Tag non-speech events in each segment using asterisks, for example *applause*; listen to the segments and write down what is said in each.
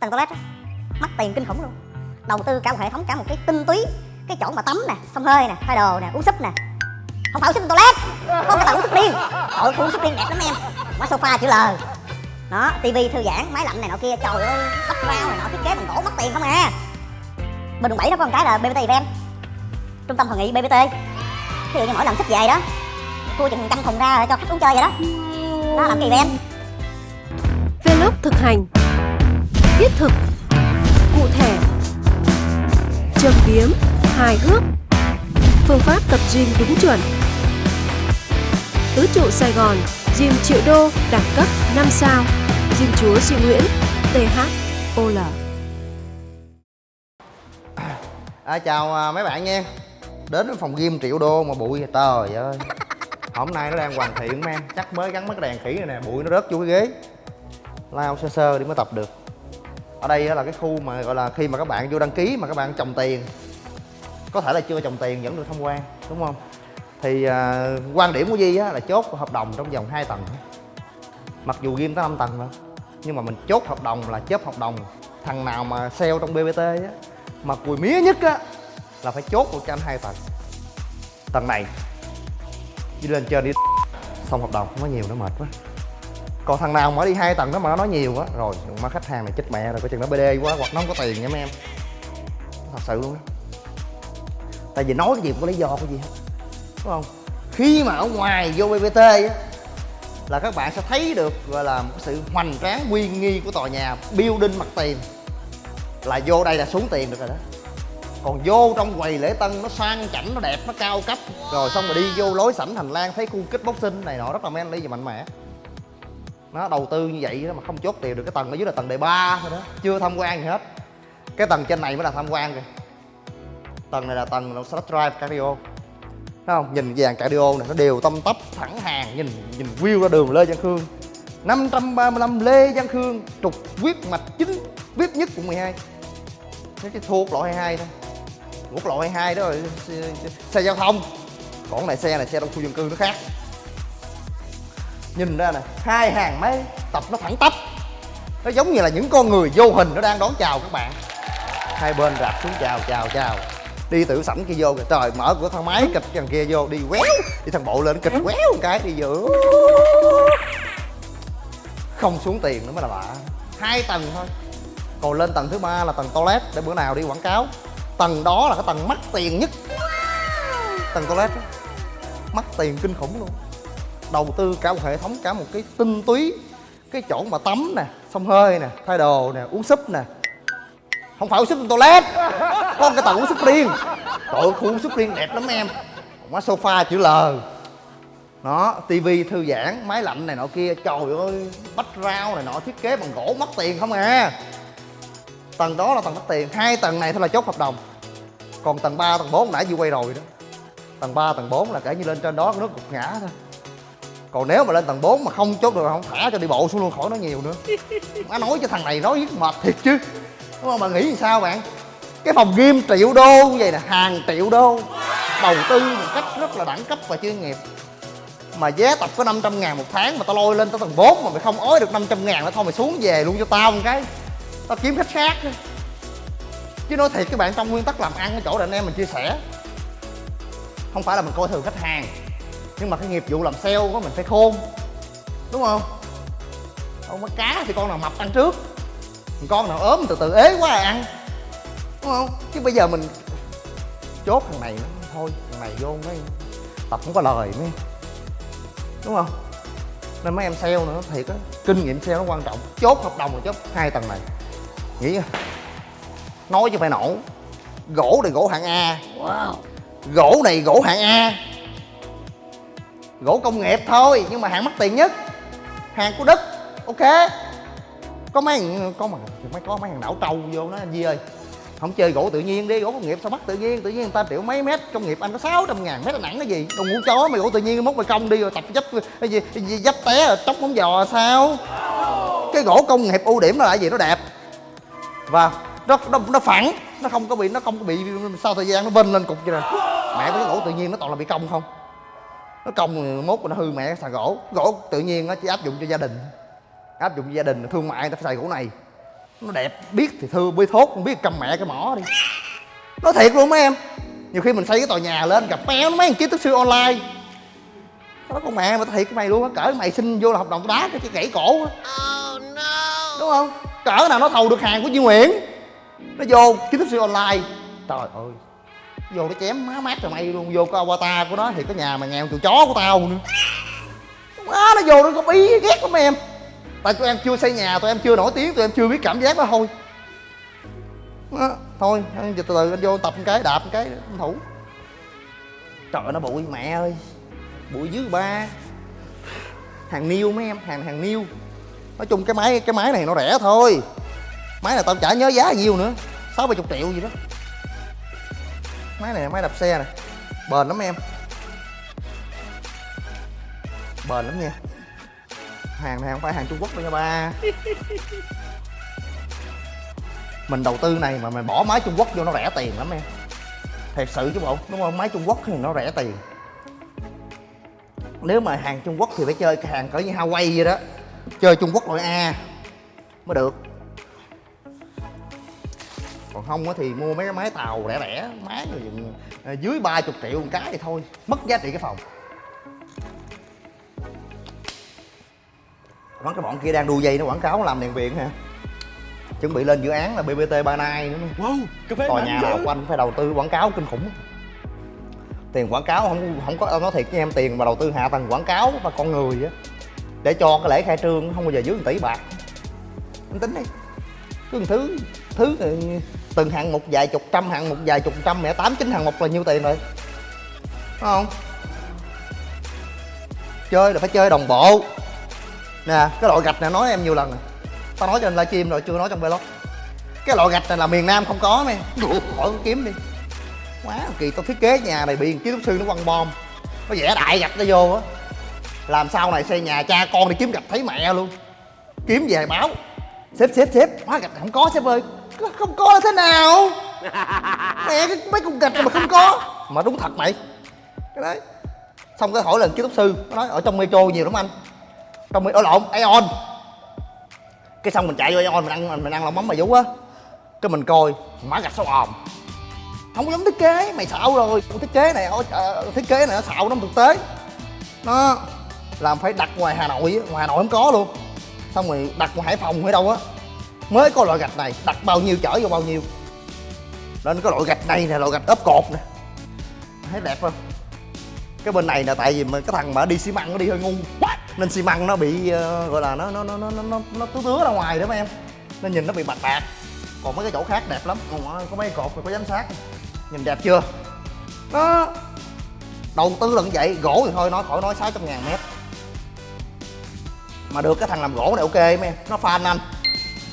tầng toilet đó, mất tiền kinh khủng luôn. Đầu tư cả một hệ thống cả một cái tinh túy cái chỗ mà tắm nè xông hơi nè thay đồ nè uống súp nè. Không phải uống súp toilet. Có cái tầng uống súp điên ôi uống súp điên đẹp lắm em. Má sofa chữ L. Đó tivi thư giãn máy lạnh này nọ kia trời ơi bắp rau này nọ thiết kế bằng gỗ mất tiền không à. Bên quận bảy nó có một cái là BBT event trung tâm hội nghị BBT ví dụ như mỗi lần sắp về đó thua chừng trăm thùng ra cho khách uống chơi vậy đó. Đó làm kỳ event Vlog thực hành. Thiết thực. Cụ thể Châm biếm Hài hước. Phương pháp tập gym đúng chuẩn. Tứ trụ Sài Gòn Gym triệu đô đẳng cấp 5 sao. Gym chúa Duy Nguyễn THOL À, chào à, mấy bạn nha. Đến với phòng gym triệu đô mà bụi à, trời ơi. Hôm nay nó đang hoàn thiện em Chắc mới gắn mấy cái đèn khỉ này nè Bụi nó rớt vô cái ghế. Lao sơ sơ đi mới tập được. Ở đây là cái khu mà gọi là khi mà các bạn vô đăng ký mà các bạn trồng tiền Có thể là chưa trồng tiền vẫn được tham quan Đúng không? Thì à, quan điểm của Di á là chốt hợp đồng trong vòng 2 tầng Mặc dù game tới 5 tầng rồi Nhưng mà mình chốt hợp đồng là chớp hợp đồng. Thằng nào mà sale trong BBT á mà cùi mía nhất á là phải chốt một trăm hai tầng tầng này đi lên trên đi xong hợp đồng không có nhiều nó mệt quá còn thằng nào mà đi hai tầng đó mà nó nói nhiều á, rồi má khách hàng này chết mẹ rồi, coi chừng nó bd quá, hoặc nó không có tiền nha mấy em. Thật sự luôn đó tại vì nói cái gì cũng có lý do cái gì hết, đúng không? Khi mà ở ngoài vô bbt á, là các bạn sẽ thấy được, gọi là, một cái sự hoành tráng, uy nghi của tòa nhà, building mặt tiền. Là vô đây là xuống tiền được rồi đó. Còn vô trong quầy lễ tân, nó sang chảnh, nó đẹp, nó cao cấp. Rồi xong rồi đi vô lối sảnh hành lang, thấy khu kích boxing này nọ, rất là men manly và mạnh mẽ nó đầu tư như vậy đó mà không chốt tiền được cái tầng ở dưới là tầng đề ba thôi đó. Chưa tham quan gì hết. Cái tầng trên này mới là tham quan kìa. Tầng này là tầng là slot drive cardio. Thấy không? Nhìn dàn cardio này nó đều tâm tấp thẳng hàng nhìn nhìn view ra đường lê văn khương. 535 lê văn khương trục quyết mạch chính vip nhất quận 12 cái cái thua loại 22 thôi. Quốc lộ 22 đó rồi xe, xe giao thông. Còn này xe này xe trong khu dân cư nó khác nhìn ra nè, hai hàng máy tập nó thẳng tắp. Nó giống như là những con người vô hình nó đang đón chào các bạn. Hai bên rạp xuống, chào chào chào. Đi tự sảnh kia vô kìa. Trời, mở cửa thang máy kịch thằng kia vô, đi quéo. Đi thằng bộ lên, kịch quéo một cái, đi giữa không xuống tiền nữa mới là lạ. Hai tầng thôi. Còn lên tầng thứ ba là tầng toilet, để bữa nào đi quảng cáo. Tầng đó là cái tầng mắc tiền nhất. Tầng toilet đó. mắc tiền kinh khủng luôn đầu tư cả một hệ thống cả một cái tinh túy cái chỗ mà tắm nè xông hơi nè thay đồ nè uống súp nè. Không phải uống súp trong toilet có cái tầng uống súp riêng. Trời ơi khu uống súp riêng đẹp lắm em. Má sofa chữ L. Nó tivi thư giãn máy lạnh này nọ kia trời ơi bách rau này nọ thiết kế bằng gỗ mất tiền không à. Tầng đó là tầng mất tiền hai tầng này thôi là chốt hợp đồng. Còn tầng 3, tầng 4 nãy vừa quay rồi đó. Tầng 3, tầng 4 là kể như lên trên đó nó gục ngã thôi còn nếu mà lên tầng 4 mà không chốt được không thả cho đi bộ xuống luôn khỏi nói nhiều nữa. *laughs* Má nói cho thằng này nói với mệt thiệt chứ. Đúng không? Bạn nghĩ làm sao bạn? Cái phòng gym triệu đô như vậy nè hàng triệu đô. Đầu tư một cách rất là đẳng cấp và chuyên nghiệp. Mà giá tập có 500 ngàn một tháng mà tao lôi lên tới tầng 4 mà mày không ói được 500 ngàn nữa thôi mày xuống về luôn cho tao một cái. Tao kiếm khách khác chứ nói thiệt các bạn trong nguyên tắc làm ăn cái chỗ là anh em mình chia sẻ. Không phải là mình coi thường khách hàng nhưng mà cái nghiệp vụ làm sale của mình phải khôn đúng không? Không có cá thì con nào mập ăn trước con nào ốm từ từ ế quá à ăn đúng không? Chứ bây giờ mình chốt thằng này nó thôi thằng này vô mấy tập không có lời mấy đúng không? Nên mấy em sale nữa thiệt á kinh nghiệm sale nó quan trọng chốt hợp đồng là chốt hai tầng này. Nghĩ nói chứ phải nổ gỗ này gỗ hạng a. Wow. Gỗ này gỗ hạng a gỗ công nghiệp thôi nhưng mà hàng mắc tiền nhất. Hàng của đức ok. Có mấy có mà mấy có mấy thằng đảo trâu vô nó anh Di ơi. Không chơi gỗ tự nhiên đi gỗ công nghiệp sao mắc tự nhiên? Tự nhiên người ta triệu mấy mét công nghiệp anh có 600 ngàn mét là nặng cái gì? Đồ ngũ chó mày gỗ tự nhiên mốt mày công đi rồi tập dấp cái gì, cái gì dấp té rồi tróc móng giò sao? Cái gỗ công nghiệp ưu điểm là gì? Nó đẹp. Và nó nó, nó phẳng nó không có bị nó không có bị sau thời gian nó vênh lên cục vậy nè? Mẹ cái gỗ tự nhiên nó toàn là bị cong không? Nó cong mốt nó hư mẹ, xài gỗ. Gỗ tự nhiên nó chỉ áp dụng cho gia đình. Áp dụng cho gia đình thương mại, người ta phải xài gỗ này. Nó đẹp, biết thì thưa biết thốt, không biết cầm mẹ cái mỏ đi. Nói thiệt luôn mấy em. Nhiều khi mình xây cái tòa nhà lên, gặp méo nó mấy thằng kiến thức sư online. Nó con mẹ mà thiệt cái mày luôn á, cỡ mày xin vô là hợp đồng đá cái cái gãy cổ á. Đúng không? Cỡ nào nó thầu được hàng của Duy Nguyễn. Nó vô, kiến thức sư online. Trời ơi vô nó chém má mát rồi mày luôn vô cái avatar của nó thì cái nhà mà nghèo tụi chó của tao nữa. Má nó vô nó có bí ghét lắm em. Tại tụi em chưa xây nhà tụi em chưa nổi tiếng tụi em chưa biết cảm giác đó thôi. Đó, thôi giờ từ từ anh vô tập một cái đạp một cái anh thủ. Trời nó bụi mẹ ơi. Bụi dưới ba. Hàng niêu mấy em hàng hàng niêu nói chung cái máy cái máy này nó rẻ thôi. Máy này tao chả nhớ giá nhiêu nữa. Sáu bảy chục triệu gì đó máy này là máy đạp xe này. Bền lắm em. Bền lắm nha. Hàng này không phải hàng trung quốc đâu nha ba. *laughs* Mình đầu tư này mà mình bỏ máy trung quốc vô nó rẻ tiền lắm em. Thật sự chứ bộ. Đúng không? Máy trung quốc thì nó rẻ tiền. Nếu mà hàng trung quốc thì phải chơi cái hàng cỡ như hawaii vậy đó. Chơi trung quốc loại a mới được còn không thì mua mấy cái máy tàu rẻ rẻ máy rồi à, dưới ba chục triệu một cái thì thôi mất giá trị cái phòng. Quán cái bọn kia đang đu dây nó quảng cáo làm đèn viện hả? Chuẩn bị lên dự án là bbt ba nai nữa Wow, phê tòa nhà nào quanh phải đầu tư quảng cáo kinh khủng. Tiền quảng cáo không không có nói thiệt với em tiền mà đầu tư hạ tầng quảng cáo và con người á để cho cái lễ khai trương không bao giờ dưới 1 tỷ bạc. Em tính đi cứ một thứ thứ ừ, từng hạng một vài chục trăm, hạng một vài chục trăm, mẹ tám, chín hạng một là nhiêu tiền rồi? Đúng không? Chơi là phải chơi đồng bộ. Nè, cái loại gạch này nói em nhiều lần rồi. Tao nói trên livestream rồi, chưa nói trong vlog. Cái loại gạch này là miền nam không có mày. Khỏi kiếm đi. Quá kỳ, tao thiết kế nhà này bị kiến trúc sư nó quăng bom. Nó vẽ đại gạch nó vô á. Làm sau này xây nhà cha con đi kiếm gạch thấy mẹ luôn. Kiếm về báo. Xếp xếp xếp. Hóa gạch không có, sếp ơi không có là thế nào. Mẹ cái mấy cục gạch mà không có. Mà đúng thật mày. Cái đấy. Xong cái hỏi lần kiến trúc sư nó nói ở trong metro nhiều lắm anh. Trong metro lộn aeon. Cái xong mình chạy vô aeon mình ăn mình, ăn lẩu mắm bà vú á. Cái mình coi má gạch sao ồn không giống thiết kế mày xạo rồi. Thiết kế này thiết kế này nó xạo nó thực tế. Nó làm phải đặt ngoài hà nội ngoài hà nội không có luôn. Xong rồi đặt ngoài hải phòng hay đâu á mới có loại gạch này đặt bao nhiêu chở vô bao nhiêu. Nên cái loại gạch này nè loại gạch ốp cột nè. Thấy đẹp không? Cái bên này là tại vì mà cái thằng mà đi xi măng nó đi hơi ngu. Nên xi măng nó bị uh, gọi là nó nó nó nó nó nó, nó tứa tứa ra ngoài đó mấy em. Nên nhìn nó bị bạc bạc. Còn mấy cái chỗ khác đẹp lắm. Còn ờ, có mấy cột rồi có giám sát. Nhìn đẹp chưa? Nó đầu tư lận vậy gỗ thì thôi nói khỏi nói 600 ngàn mét. Mà được cái thằng làm gỗ này ok mấy em. Nó fan anh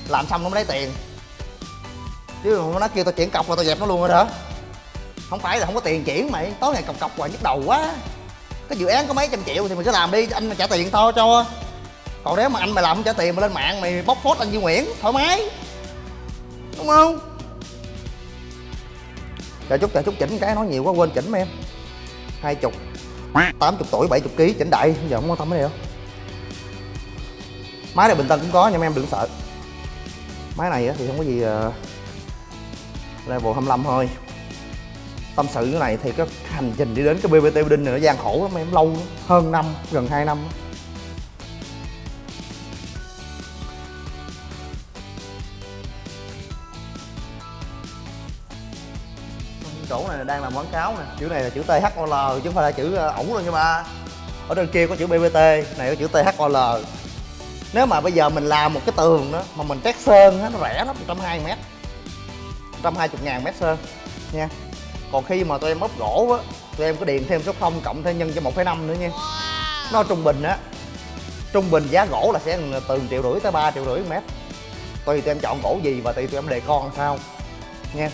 làm xong nó mới lấy tiền. Chứ mà nó kêu tao chuyển cọc rồi tao dẹp nó luôn rồi đó. Không phải là không có tiền chuyển mày, tối ngày cọc cọc hoài nhức đầu quá. Cái dự án có mấy trăm triệu thì mình cứ làm đi, anh mà trả tiền thôi cho. Còn nếu mà anh mày làm không trả tiền mà lên mạng mày bóc phốt anh Duy Nguyễn, thoải mái. Đúng không? Chờ chút chờ chút, chỉnh cái nói nhiều quá, quên chỉnh mà em. Hai chục. Tám chục tuổi, bảy chục ký, chỉnh đại. Giờ không quan tâm cái này đâu. Máy này bình tân cũng có, nhưng mà em đừng sợ máy này thì không có gì ờ, level 25 thôi. Tâm sự cái này thì cái hành trình đi đến cái BBT Building này nó gian khổ lắm, em lâu lắm. hơn năm, gần 2 năm. Chỗ này đang làm quảng cáo nè, chữ này là chữ THOL chứ không phải là chữ ờ, ổng luôn nha ba. Ở trên kia có chữ BBT này có chữ THOL nếu mà bây giờ mình làm một cái tường đó mà mình trét sơn á nó rẻ lắm 120 mét. 120 ngàn mét sơn nha. Còn khi mà tụi em ốp gỗ á tụi em có điền thêm số 0 cộng thêm nhân cho 1,5 nữa nha. Nó trung bình á. Trung bình giá gỗ là sẽ từ triệu rưỡi tới 3 triệu rưỡi mét. Tùy tụi em chọn gỗ gì và tùy tụi em đề con sao nha.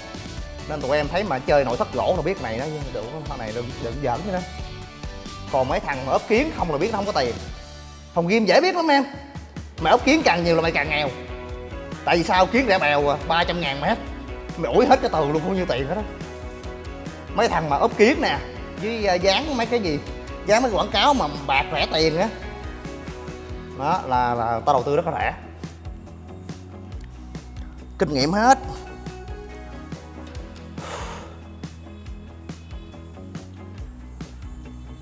Nên tụi em thấy mà chơi nội thất gỗ là biết này đó được thằng này đừng đừng giỡn chứ đó còn mấy thằng mà ốp kiến không là biết nó không có tiền. Phòng game dễ biết lắm em mày ốc kiến càng nhiều là mày càng nghèo. Tại vì sao? Kiến rẻ bèo à ba trăm ngàn mét mày ủi hết cái tường luôn không nhiêu tiền hết đó mấy thằng mà ốp kiến nè, với à, dán mấy cái gì, dán mấy quảng cáo mà bạc rẻ tiền á. Đó, là là tao đầu tư rất là rẻ. Kinh nghiệm hết.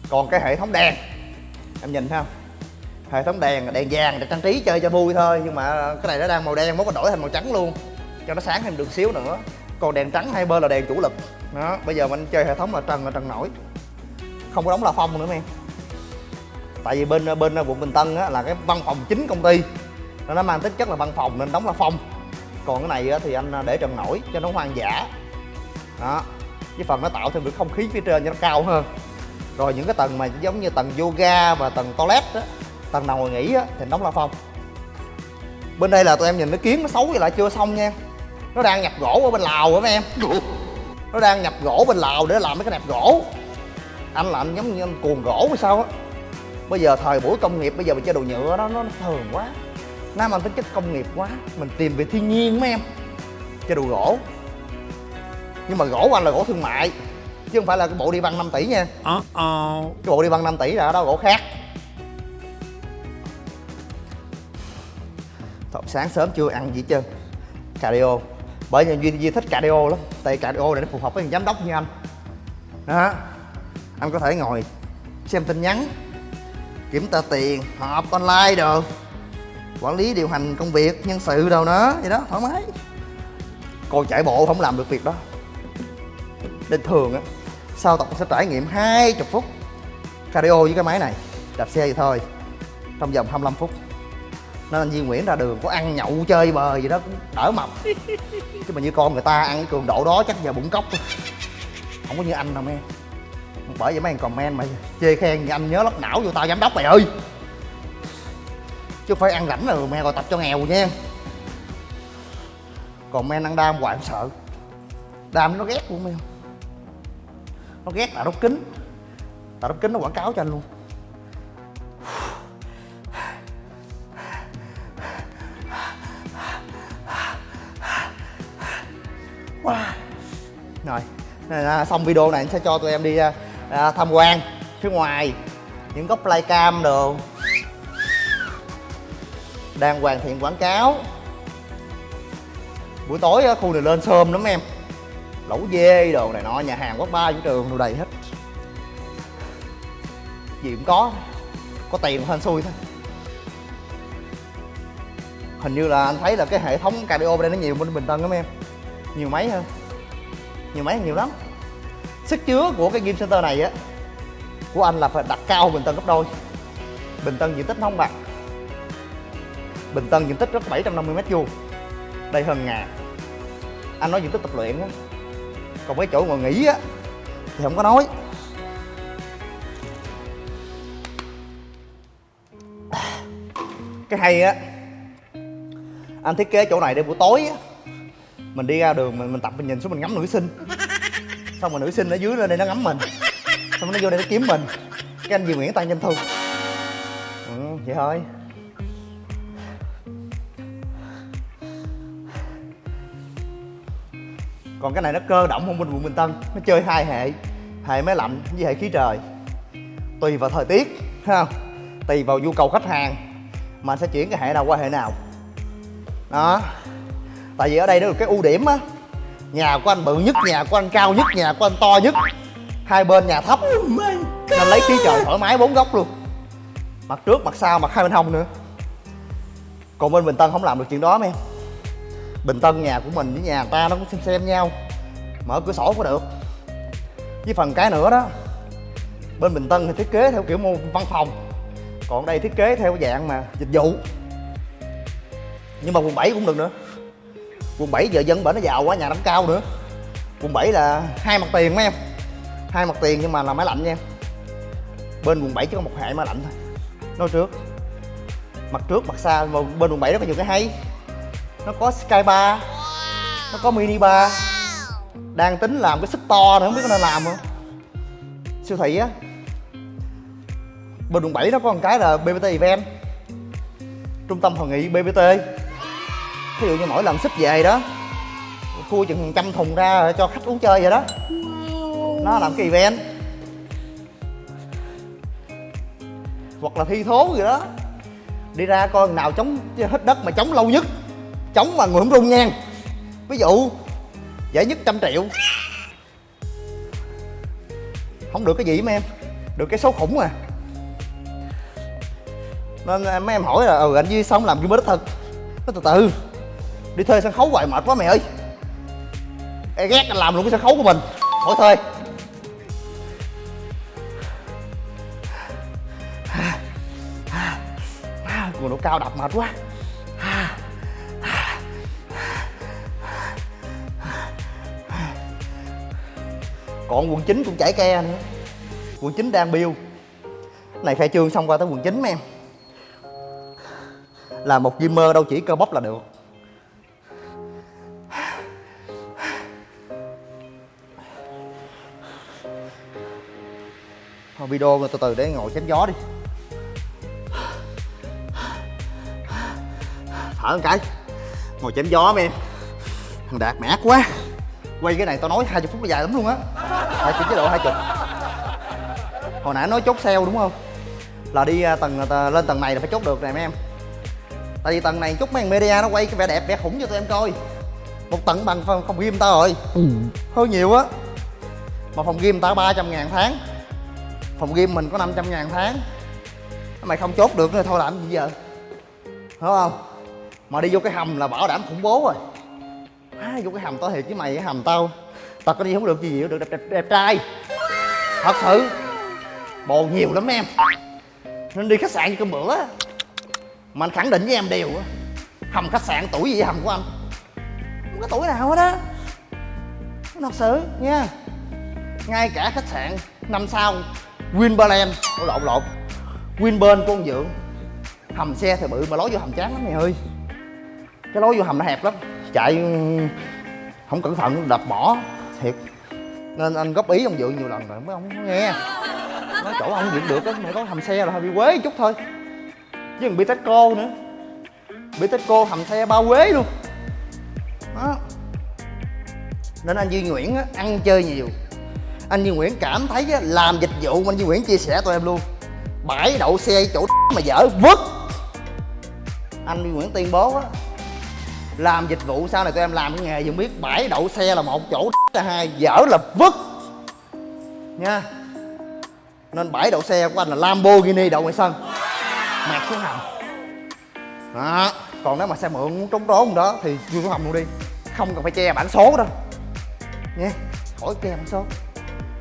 Còn cái hệ thống đèn, em nhìn thấy không? Hệ thống đèn đèn vàng để trang trí chơi cho vui thôi nhưng mà cái này nó đang màu đen mốt nó đổi thành màu trắng luôn. Cho nó sáng thêm được xíu nữa. Còn đèn trắng hai bên là đèn chủ lực. Đó bây giờ mình chơi hệ thống là trần là trần nổi. Không có đóng là phong nữa em. Tại vì bên bên quận bình tân á, là cái văn phòng chính công ty. Nó nó mang tính chất là văn phòng nên đóng là phong còn cái này á, thì anh à, để trần nổi cho nó hoang dã. Đó với phần nó tạo thêm được không khí phía trên cho nó cao hơn. Rồi những cái tầng mà giống như tầng yoga và tầng toilet á tầng nào ngồi nghỉ á thì đóng la phong bên đây là tụi em nhìn nó kiến nó xấu vậy lại chưa xong nha nó đang nhập gỗ ở bên lào á mấy em? *laughs* Nó đang nhập gỗ bên lào để làm mấy cái nẹp gỗ. Anh là anh giống như anh cuồng gỗ hay sao á. Bây giờ thời buổi công nghiệp bây giờ mình chơi đồ nhựa đó nó thường quá. Nó mang tính chất công nghiệp quá mình tìm về thiên nhiên mấy em. Chơi đồ gỗ. Nhưng mà gỗ của anh là gỗ thương mại chứ không phải là cái bộ đi băng 5 tỷ nha. Uh-oh. cái bộ đi băng 5 tỷ là đó gỗ khác sáng sớm chưa ăn gì chưa? trơn cardio. Bởi vì duy, duy thích cardio lắm tại cardio này nó phù hợp với giám đốc như anh. Đó. Anh có thể ngồi xem tin nhắn kiểm tra tiền họp online được, quản lý điều hành công việc nhân sự đâu đó vậy đó thoải mái. Còn chạy bộ không làm được việc đó. Nên thường á sau tập sẽ trải nghiệm 20 phút cardio với cái máy này đạp xe vậy thôi trong vòng 25 phút nên anh Duy Nguyễn ra đường có ăn nhậu chơi bời gì đó cũng đỡ mập. *laughs* Chứ mà như con người ta ăn cái cường độ đó chắc giờ bụng cốc không có như anh đâu em bởi vậy mấy anh comment mà chê khen thì anh nhớ lóc não vô tao giám đốc mày ơi. Chứ phải ăn rảnh rồi mẹ gọi tập cho nghèo nha. Còn men ăn đam hoài không sợ. Đam nó ghét luôn em nó ghét tạ đốc kính. Tạ đốc kính nó quảng cáo cho anh luôn wow. rồi à, xong video này anh sẽ cho tụi em đi à, à tham quan phía ngoài những góc playcam đồ. Đang hoàn thiện quảng cáo. Buổi tối à, khu này lên sơm lắm em. Lẩu dê đồ này nọ nhà hàng quán bar vũ trường đồ đầy hết. Gì cũng có có tiền hên xui thôi. Hình như là anh thấy là cái hệ thống cardio bên đây nó nhiều bên bình tân lắm em nhiều máy hơn. Nhiều máy nhiều lắm. Sức chứa của cái gym center này á, của anh là phải đặt cao bình tân gấp đôi. Bình tân diện tích nó không bằng. Bình tân diện tích rất 750 mét vuông. Đây hơn ngàn anh nói diện tích tập luyện á. Còn cái chỗ ngồi nghỉ á, thì không có nói. Cái hay á, anh thiết kế chỗ này để buổi tối á mình đi ra đường mình, mình tập mình nhìn xuống mình ngắm nữ sinh. Xong rồi nữ sinh ở dưới lên đây nó ngắm mình. Xong nó vô đây nó kiếm mình. Cái anh Duy Nguyễn tăng doanh thu. Ừ, vậy thôi. Còn cái này nó cơ động không bên quận Bình Tân. Nó chơi hai hệ. Hệ máy lạnh với hệ khí trời. Tùy vào thời tiết thấy không tùy vào nhu cầu khách hàng. Mà sẽ chuyển cái hệ nào qua hệ nào. Đó tại vì ở đây nó được cái ưu điểm á nhà của anh bự nhất nhà của anh cao nhất nhà của anh to nhất. Hai bên nhà thấp. Nên lấy khí trời thoải mái bốn góc luôn. Mặt trước mặt sau mặt hai bên hông nữa. Còn bên bình tân không làm được chuyện đó em. Bình tân nhà của mình với nhà ta nó cũng xem xem nhau. Mở cửa sổ có được. Với phần cái nữa đó bên bình tân thì thiết kế theo kiểu mô văn phòng. Còn đây thiết kế theo dạng mà dịch vụ. Nhưng mà quận 7 cũng được nữa quận 7 giờ dân bển nó giàu quá, nhà nó cao nữa. Quận 7 là hai mặt tiền mấy em. Hai mặt tiền nhưng mà là máy lạnh nha. Em bên quận 7 chỉ có một hệ máy lạnh thôi. Nói trước. Mặt trước, mặt xa mà bên quận 7 nó có nhiều cái hay. Nó có sky bar. Nó có mini bar. Đang tính làm cái sức to nữa, không biết có nên làm không? Siêu thị á. Bên quận 7 nó có một cái là BBT event. Trung tâm hội nghị BBT ví dụ như mỗi lần xích về đó khui chừng trăm thùng ra cho khách uống chơi vậy đó. Nó làm cái event. Hoặc là thi thố gì đó. Đi ra coi nào chống hết đất mà chống lâu nhất. Chống mà người không rung nha. Ví dụ, giải nhất trăm triệu. Không được cái gì mà em. Được cái số khủng à. Nên à, mấy em hỏi là ừ anh duy xong làm cái mới thật nó từ từ đi thuê sân khấu hoài mệt quá mày ơi. Ê, ghét anh làm luôn cái sân khấu của mình. Khỏi thuê. Cường độ cao đập mệt quá. Còn quần chính cũng chảy ke nữa quần chính đang biêu này khai trương xong qua tới quần chính mấy em. Là một gamer đâu chỉ cơ bắp là được. Video từ từ để ngồi chém gió đi. Thở một cái. Ngồi chém gió mấy em. Thằng đạt mẻ quá. Quay cái này tao nói 20 phút là dài lắm luôn á. Hai chục chế độ hai chục. Hồi nãy nói chốt sale đúng không? Là đi à, tầng à, lên tầng này là phải chốt được này mấy em. Tại vì tầng này chút mấy thằng media nó quay cái vẻ đẹp vẻ khủng cho tụi em coi. Một tầng bằng phòng, phòng gym tao rồi. Hơi nhiều á. Mà phòng gym tao 300 ngàn tháng phòng game mình có 500 ngàn tháng. Mày không chốt được nữa thôi làm gì giờ? Hiểu không? Mà đi vô cái hầm là bảo đảm khủng bố rồi. À, vô cái hầm tao thiệt với mày cái hầm tao. Tao có đi không được gì nhiều được đẹp, đẹp, đẹp trai. Thật sự. Bồ nhiều lắm em. Nên đi khách sạn cơm bữa. Mà anh khẳng định với em điều hầm khách sạn tuổi gì hầm của anh? Không có tuổi nào hết á. Thật sự nha. Ngay cả khách sạn năm sao Winberland. Ủa, lộn lộn. Winburn của ông Dượng hầm xe thì bự mà lối vô hầm chán lắm mày ơi. Cái lối vô hầm nó hẹp lắm. Chạy ừ, không cẩn thận đập bỏ. Thiệt. Nên anh góp ý ông dượng nhiều lần rồi mới ông không nghe. Nói chỗ ông Dượng được á mày có hầm xe là hơi bị quế chút thôi. Chứ còn bitexco nữa. Bitexco hầm xe bao quế luôn. Đó. Nên anh Duy Nguyễn á, ăn chơi nhiều anh Duy Nguyễn cảm thấy làm dịch vụ mà anh Duy Nguyễn chia sẻ tụi em luôn. Bãi đậu xe chỗ *laughs* mà dở vứt. Anh Duy Nguyễn tuyên bố á, làm dịch vụ sau này tụi em làm cái nghề dùng biết. Bãi đậu xe là một chỗ *laughs* là hai, dở là vứt. Nha. Nên bãi đậu xe của anh là Lamborghini đậu ngoài sân. Mạt xuống hầm đó. Còn nếu mà xe mượn muốn trốn trốn đó thì vui xuống hầm luôn đi. Không cần phải che bản số đâu. Nha. Khỏi che bản số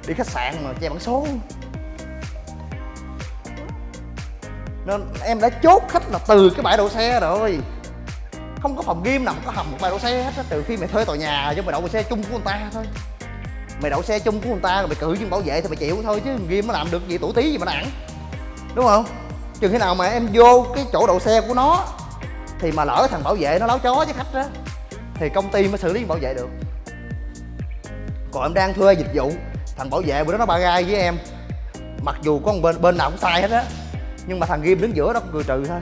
đi khách sạn mà che bản số. Nên em đã chốt khách là từ cái bãi đậu xe rồi. Không có phòng game nào mà có hầm một bãi đậu xe hết á, trừ khi mày thuê tòa nhà chứ mày đậu xe chung của người ta thôi. Mày đậu xe chung của người ta rồi mày cự nhưng bảo vệ thì mày chịu thôi chứ game nó làm được gì tuổi tí gì mà nặng. Đúng không? Chừng khi nào mà em vô cái chỗ đậu xe của nó thì mà lỡ thằng bảo vệ nó láo chó với khách đó thì công ty mới xử lý bảo vệ được. Còn em đang thuê dịch vụ thằng bảo vệ bữa đó nó ba gai với em. Mặc dù có một bên bên nào cũng sai hết á, nhưng mà thằng ghim đứng giữa nó cũng cười trừ thôi.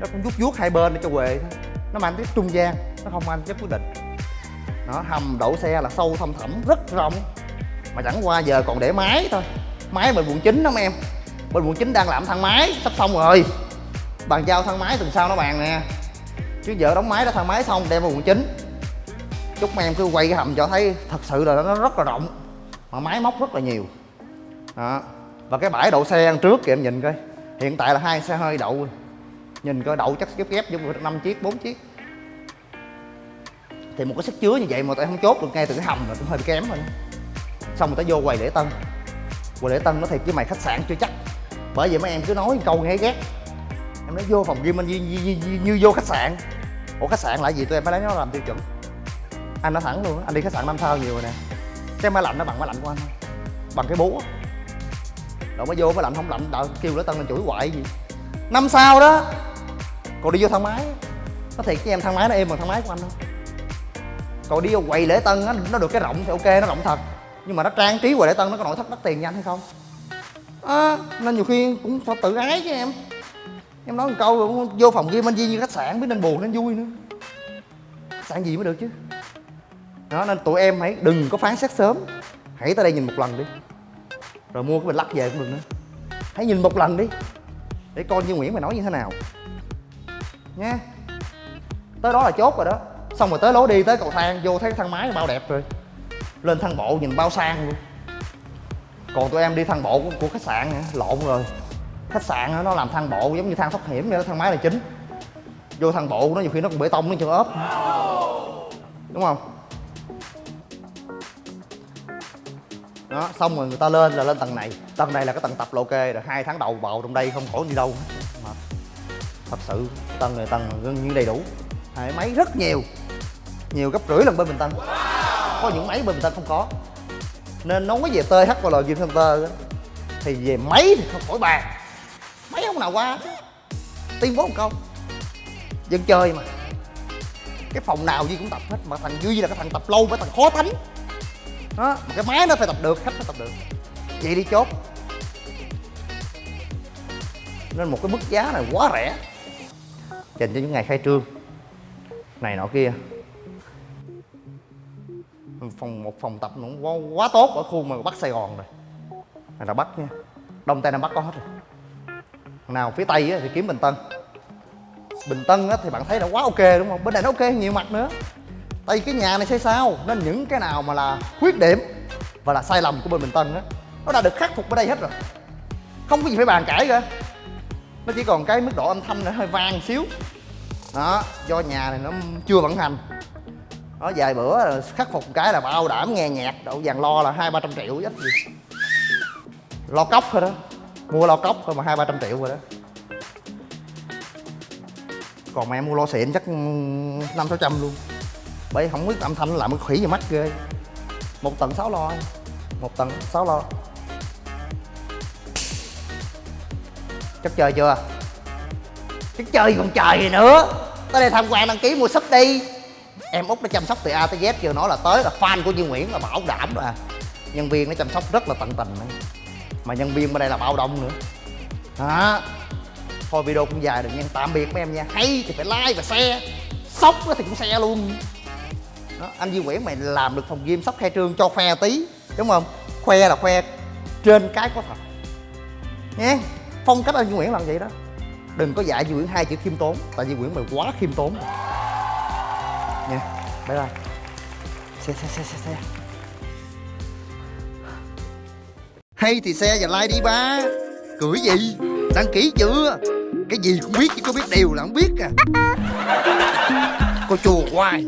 Nó cũng vuốt vuốt hai bên để cho quệ thôi. Nó mang cái trung gian, nó không mang cái quyết định. Nó hầm đậu xe là sâu thâm thẳm, rất rộng. Mà chẳng qua giờ còn để máy thôi. Máy bên quận chín đó mấy em. Bên quận chín đang làm thang máy, sắp xong rồi. Bàn giao thang máy tuần sau nó bàn nè. Chứ giờ đóng máy đã thang máy xong đem vào quận chín. Chúc mấy em cứ quay cái hầm cho thấy thật sự là nó rất là rộng mà máy móc rất là nhiều. Đó. Và cái bãi đậu xe trước kìa em nhìn coi. Hiện tại là hai xe hơi đậu. Nhìn coi đậu chắc ghép ghép giống năm chiếc bốn chiếc. Thì một cái sức chứa như vậy mà tại không chốt được ngay từ cái hầm là cũng hơi kém rồi xong rồi tao vô quầy lễ tân. Quầy lễ tân nó thiệt với mày khách sạn chưa chắc. Bởi vậy mấy em cứ nói câu nghe ghét. Em nói vô phòng gym anh như, như, như, như, như vô khách sạn. Ủa khách sạn là gì? Tụi em phải lấy nó làm tiêu chuẩn. Anh nói thẳng luôn anh đi khách sạn năm sao nhiều rồi nè cái máy lạnh nó bằng máy lạnh của anh bằng cái búa rồi mới vô máy lạnh không lạnh đợi kêu lễ tân lên chửi hoại gì. Năm sao đó còn đi vô thang máy. Nó thiệt với em thang máy nó êm bằng thang máy của anh không còn đi vô quầy lễ tân á nó được cái rộng thì ok nó rộng thật. Nhưng mà nó trang trí quầy lễ tân nó có nội thất đắt tiền nhanh hay không? À, nên nhiều khi cũng phải tự ái chứ em. Em nói một câu rồi vô phòng ghi anh Di như khách sạn biết nên buồn nên vui nữa. Khách sạn gì mới được chứ? Đó nên tụi em hãy đừng có phán xét sớm. Hãy tới đây nhìn một lần đi. Rồi mua cái bình lắc về cũng được nữa. Hãy nhìn một lần đi để coi như nguyễn mày nói như thế nào. Nha. Tới đó là chốt rồi đó. Xong rồi tới lối đi tới cầu thang vô thấy cái thang máy bao đẹp rồi. Lên thang bộ nhìn bao sang luôn. Còn tụi em đi thang bộ của, của khách sạn lộn rồi. Khách sạn nó làm thang bộ giống như thang thoát hiểm vậy đó thang máy là chính. Vô thang bộ nó nhiều khi nó còn bê tông nó chưa ốp. Đúng không? Đó xong rồi người ta lên là lên tầng này. Tầng này là cái tầng tập lô kê, rồi hai tháng đầu bầu trong đây không khỏi đi đâu. Mà thật sự tầng này tầng gần như đầy đủ. Hai máy rất nhiều. Nhiều gấp rưỡi lần bên bình tân. Có những máy bên bình tân không có. Nên nói về th là gym Center thì về máy thì không khỏi bàn. Máy không nào qua. Tiên bố một câu. Dân chơi mà. Cái phòng nào Duy cũng tập hết mà thằng Duy là cái thằng tập lâu với thằng khó thánh đó mà cái máy nó phải tập được khách nó tập được. Vậy đi chốt. Nên một cái mức giá này quá rẻ. Dành cho những ngày khai trương. Này nọ kia. Phòng một phòng tập nó cũng quá, quá tốt ở khu mà bắc sài gòn rồi. Này là bắc nha. Đông tây nam bắc có hết rồi. Nào phía tây thì kiếm bình tân. Bình tân thì bạn thấy là quá ok đúng không? Bên này nó ok nhiều mặt nữa tại vì cái nhà này xây sao? Nên những cái nào mà là khuyết điểm và là sai lầm của bên bình tân á, nó đã được khắc phục ở đây hết rồi. Không có gì phải bàn cãi cả. Nó chỉ còn cái mức độ âm thanh nó hơi vang xíu. Đó, do nhà này nó chưa vận hành. Đó, vài bữa là khắc phục cái là bao đảm nghe nhạc, đậu vàng lo là hai, ba trăm triệu ít gì lo cốc thôi đó. Mua lo cốc thôi mà hai, ba trăm triệu rồi đó. Còn mà em mua lo xịn chắc năm sáu trăm luôn bởi không biết âm thanh nó làm cái khỉ gì mắt ghê. Một tầng sáu lo. Một tầng sáu lo. Chắc chơi chưa? Chắc chơi còn trời gì nữa. Tới đây tham quan đăng ký mua súp đi. Em út đã chăm sóc từ a tới z chưa nói là tới là fan của duy nguyễn, là bảo đảm rồi à. Nhân viên nó chăm sóc rất là tận tình này. mà nhân viên bên đây là bao đông nữa. Đó. Thôi video cũng dài rồi nha. Tạm biệt mấy em nha. Hay thì phải like và share. Sốc thì cũng share luôn đó, anh Duy Nguyễn mày làm được phòng gym sắp khai trương cho khoe tí đúng không? Khoe là khoe trên cái có thật. Nhé phong cách anh Duy Nguyễn làm vậy đó. Đừng có dạy Duy Nguyễn hai chữ khiêm tốn tại Duy Nguyễn mày quá khiêm tốn. Rồi. nha bye bye. Xe xe xe xe xe. Hay thì xe và like đi ba. Cười gì? Đăng ký chưa? Cái gì cũng biết chứ có biết điều là không biết à. Cô chùa hoài.